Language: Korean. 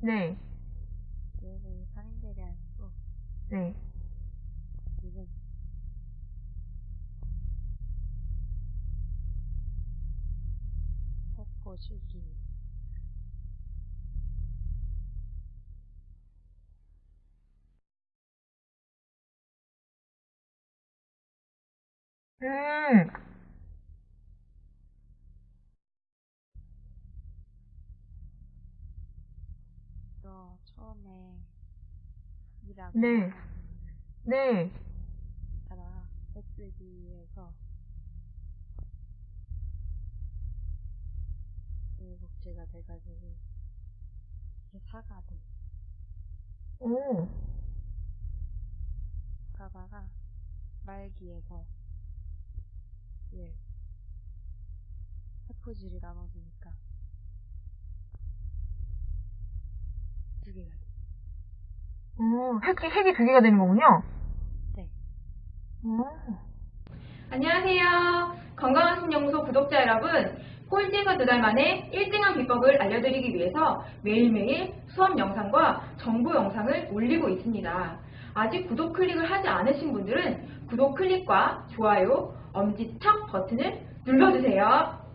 네. 얘를 상대를 하고 네. 지금 세포 주기 음. 또 처음에 일하고 네. 네. 하다가 SD에서 복제가 돼가지고 사가 돼 오. 가다가 말기에서 예 세포질이 나눠지니까 개가 돼. 오, 핵이, 핵이 두 개가 되는 거군요? 네. 오. 안녕하세요. 건강한 신연구소 구독자 여러분. 꼴찌에서 두 달 만에 1등한 비법을 알려드리기 위해서 매일매일 수업 영상과 정보 영상을 올리고 있습니다. 아직 구독 클릭을 하지 않으신 분들은 구독 클릭과 좋아요, 엄지척 버튼을 눌러주세요.